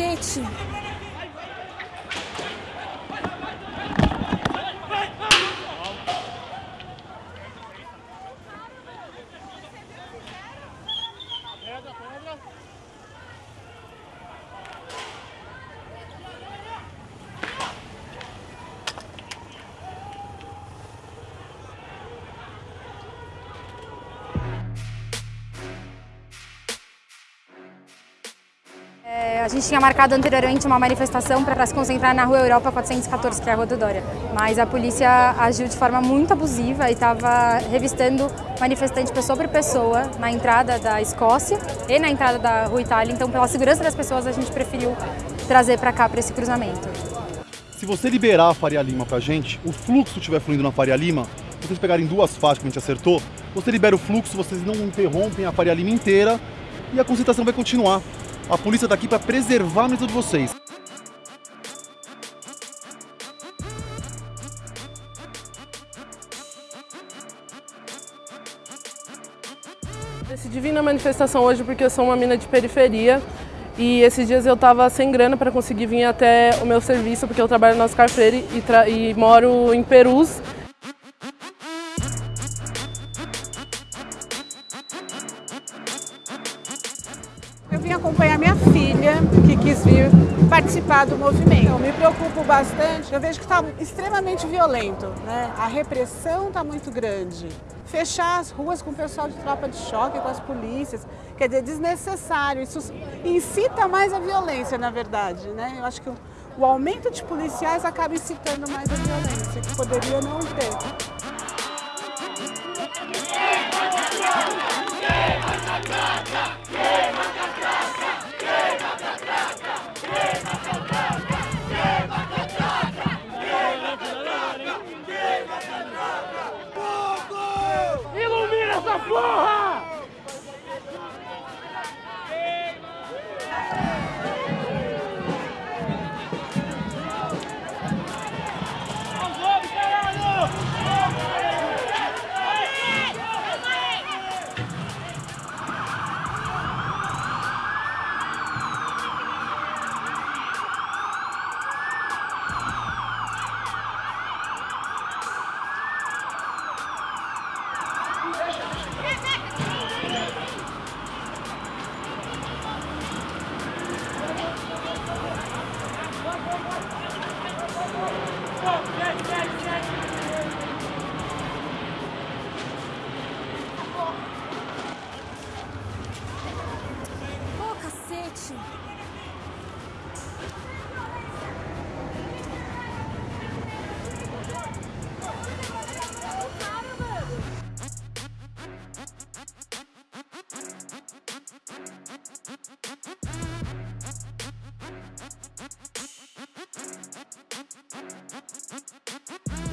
City É, a gente tinha marcado anteriormente uma manifestação para se concentrar na Rua Europa 414, que é a Rua do Dória. Mas a polícia agiu de forma muito abusiva e estava revistando manifestante pessoa por pessoa na entrada da Escócia e na entrada da Rua Itália. Então, pela segurança das pessoas, a gente preferiu trazer para cá, para esse cruzamento. Se você liberar a Faria Lima pra gente, o fluxo estiver fluindo na Faria Lima, vocês pegarem duas faixas que a gente acertou, você libera o fluxo, vocês não interrompem a Faria Lima inteira e a concentração vai continuar. A polícia está aqui para preservar a mesa de vocês. Decidi vir na manifestação hoje porque eu sou uma mina de periferia e esses dias eu estava sem grana para conseguir vir até o meu serviço porque eu trabalho no Oscar Freire e, e moro em Perus. Eu vim acompanhar minha filha, que quis vir participar do movimento. Eu me preocupo bastante, eu vejo que está extremamente violento, né? A repressão está muito grande. Fechar as ruas com o pessoal de tropa de choque, com as polícias, quer dizer, desnecessário. Isso incita mais a violência, na verdade, né? Eu acho que o, aumento de policiais acaba incitando mais a violência, que poderia não ter. Yeah! porra! Vem, vem. Thank you.